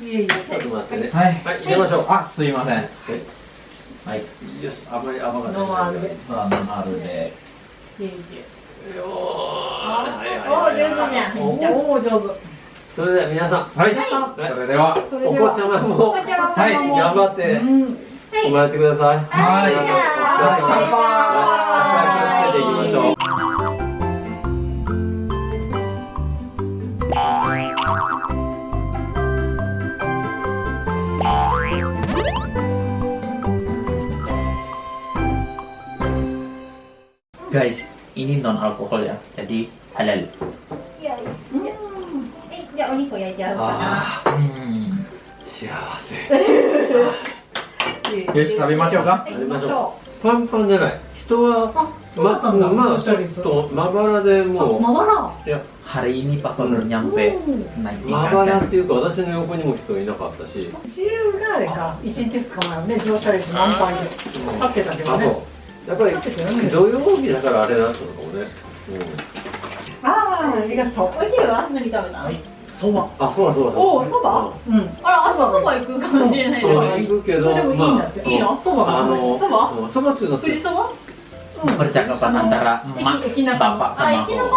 いえいえ。ちょっと待ってねはい。はい入れましょう。あすいません。はい。よし。あまり甘がない。ノンアルで。まあノンアルで。いえいえ。よー。あはいはいおはい。上手じゃん。おお上手。それでは皆さん。はい。はそれでは。それでは。お子ちゃまも。はい。も頑張って。うん。おもらってください。はい。じゃはい。乾杯明日気をつけていきましょう「guys ini non alkohol ya jadi halal. よいしょえじゃあお肉焼いてあるかなあ hmm. 幸せよし食べましょうか食べましょうパンパンじゃない。人はあ、そうだったんだ。ままあちょっ。とまばらでもう。まばら？いや。Hari ini Pak baru nyampe. Naik まばらっていうか私の横にも人いなかったし。自由があれか、一日二日前はね、乗車率満杯で。立ってたけどあね。そうやっぱり土曜日だからあれだったのかもね、ああ、ありがとう。お昼は何食べたの。そば。あそうだそうだおおそば？うん。あら朝そば行くかもしれないそうよ行くけどそれでもいいんだって。まあいいの？そば？があのそば？うんそばっていうのって富士そば？percakapan antara emak Iki- Ikinaka. bapak あ sama 駅の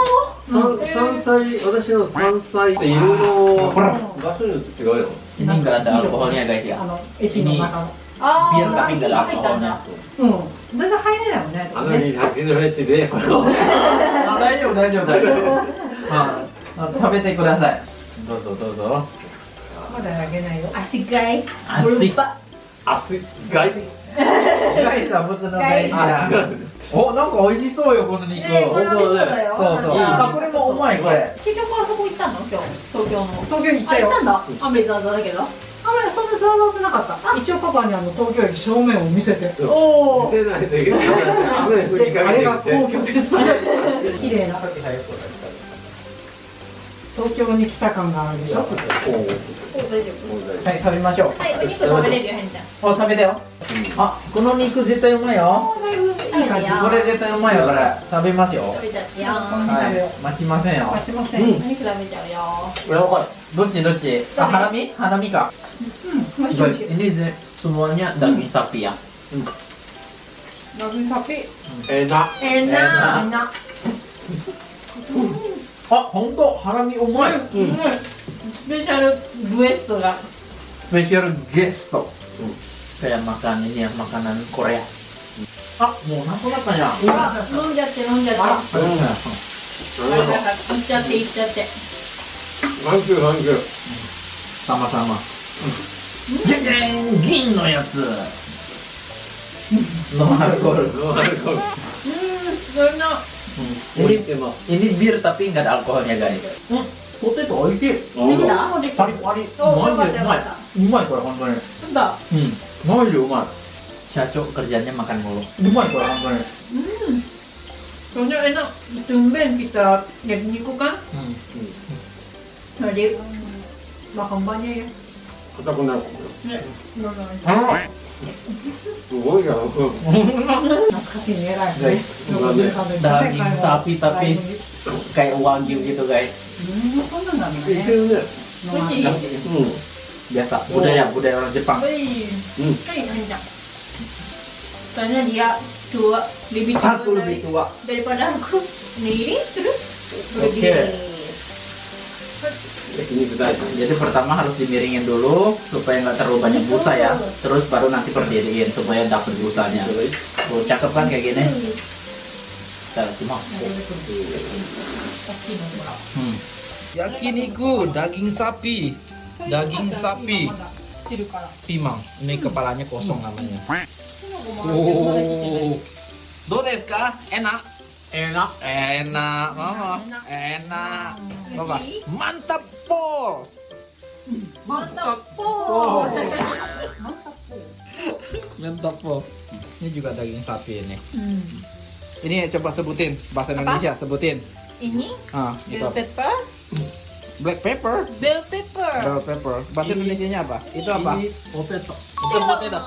？aku 山山菜私の山菜っていろいろ場所によって違うよ。ini nggak ada alkoholnya guys あ ya の、駅の中の。あ biar tapi nggak ada 入ったん alkoholnya だ。うん。全然入れないもんね。あのに100円のやつでこれをあ大丈夫大丈夫大丈夫。ああ食べてください。どうぞどうぞ。まだあげないよ。足がい asik あすがい guys は普通の guys あやおなんか美味しそうよこの肉。ねこれ美味しそうだよ。そうあこれもうまいこれ。結局あそこ行ったの？今日。東京の。東京行ったよあ行った。んだ。雨ザーザーだけど。あれ、そんなざわざわってなかった。一応パパにあの東京駅正面を見せて。おお見せないといけない雨降りかあれが皇居です。綺麗な。東京に来た感があるでしょ。大丈夫はい食べましょう。はいお肉食べれるよへんちゃん。お食べてよ。あこの肉絶対うまいよ。だいぶいい感じこれ絶対うまいよこれ。食べますよ。食べちゃってよ。はい。待ちませんよ。待ちません。お肉食べちゃうよ。やばいどっちどっち？あハラミ？ハラミか美味しい美味しい。ini semuanya daging sapi ya? ラグサピ。ええなええなみんな。あ本当ハラミうまいうんスペシャルブエストが spesial gesto kayak makan ini ya makanan Korea. Ah mau naku na kaya あ飲んじゃって飲んじゃってあういっちゃっていっちゃってサンキューサンキュー sama-sama jeng jeng gin no yatsu no alcohol ノンアルコールうんそれの Hmm. 置い ini てます ini bir tapi nggak ada alkoholnya guys hmm, potato 美味しいできたもうできたパリパリおマジでうまいよかったよかったうまいこれ本当になんだ hmm maji うまい社長 kerjanya makan mulu うまいこれ本当に Hmm. Soalnya enak, tumben kita 焼肉 kan? hmm. Jadi makan banyak ya. 硬くなるかもよ Nek, no, no. あすごいじゃんなんか勝ちに偉いね。daging sapi tapi kayak wagyu gitu guys. Hmm. Biasa budaya budaya orang Jepang. Hmm. Soalnya dia tua lebih tua, aku lebih tua daripada aku. Nih terus Oke. Oke. 焼 jadi jadi pertama harus dimiringin dulu supaya nggak terlalu banyak busa ya terus baru nanti berdiriin supaya dapet busanya oh, cakep kan kayak gini kita hmm. hmm. yakiniku daging sapi daging sapi Pimang, ini kepalanya kosong namanya. Oh, Dores, kah? Enak enak. Enak mama enak. Papa mantap pol. Mantap pol. Po. mantap pol. Ini juga daging sapi ini. Hmm. ini coba sebutin bahasa Indonesia sebutin. Ini? Ah itu bell pepper, black pepper? Bell pepper. bell pepper. Bahasa Indonesia nya apa? Itu apa? Potato itu potato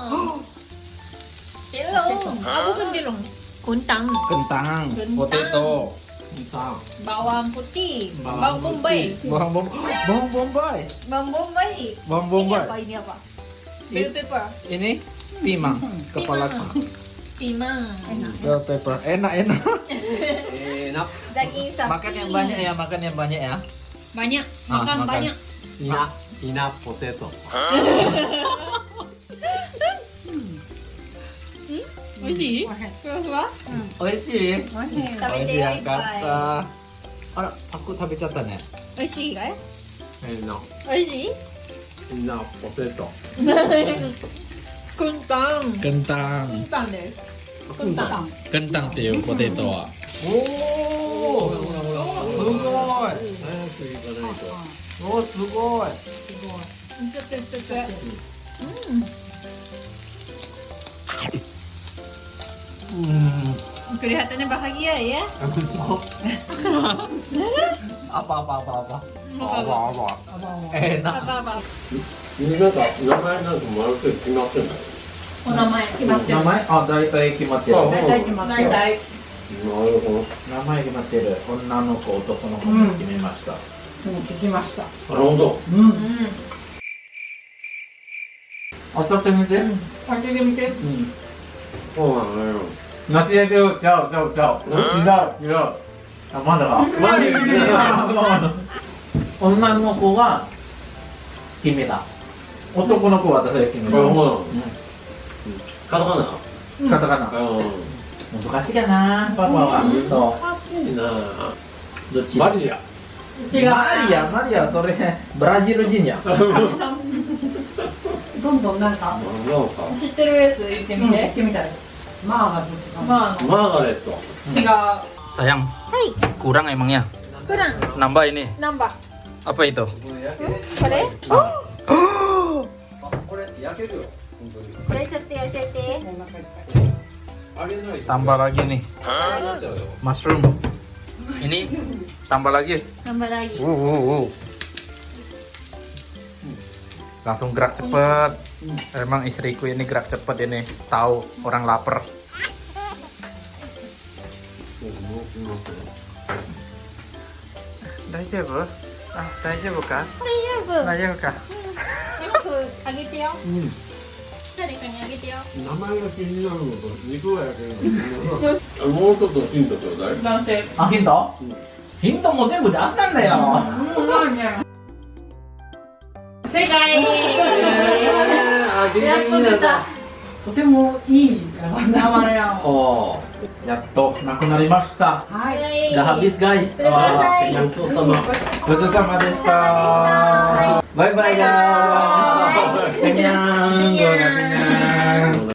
Belum. Aku kan bilang. Kentang Kentang. potato Bintang. Bawang putih, Bawang bawang bombay. Bawang bom bawang bombay. Bawang bombay. Bawang Ini bombay. apa? Ini apa? Bell pepper. Ini pimang kepala Pimang. Enak. bell pepper. Enak enak. Enak. Daging sapi. Makan yang banyak ya, makan yang banyak ya. Banyak. Ah, Makan makan. banyak. Ina, ina potato. 味しい？食べて美味しい？よいっよかっぱた。あら、パク食べちゃったね。い。美味しいかい？美味しい？Ina potato. Kuntang. Kentang. Kuntang です。Kuntang. Kentang っていうポテトは。おお。すごい。早く行かないと。おすごい。ちょっとちょっと。Hmm. てんだよ。お名前決まってる名前あ、大体決まってる。あ大体決まってる。なるほど。名前決まってる。女の子、男の子も決めました。うん聞きましたなるほど。うんうん。当たってみて。開けてみてうん。そうなのよ。間違えてよ。ちゃうちゃうちゃう。違う違う。あ、まだか。まだ女の子が決めた。男の子は私が決めた。なるほどうカタカナん。カタカナ。う難しいかな、パパは。そ難しいなう。どっちマリア。違うマリア、マリア、それ、ブラジル人や。どんどんなんか知ってるやつ言ってみ言て。ってみたらマーがどっちかまあマーガレット。違う。 Sayang, kurang emangnya. Kurang. Nambah ini. Nambah. Apa itu? これ？これ焼けるよ。本当に。これちょっとやっちゃって。あげないと。 Tambah lagi nih, なっちゃうよ。 mushroom. Ini tambah lagi. Nambah lagi. Uh, uh, uh. Langsung gerak cepet. Emang istriku ini gerak cepet ini. Tahu orang lapar. 大丈夫？あ、大丈夫か？大丈夫。大丈夫か？よくあげてよ。誰かにあげてよ。名前が気になるのと肉ギリギリになとてもいい生レアもやっとなくなりました。はい。じゃハッピースガイスごちそうさまごちそうさまでした。バイバイガー。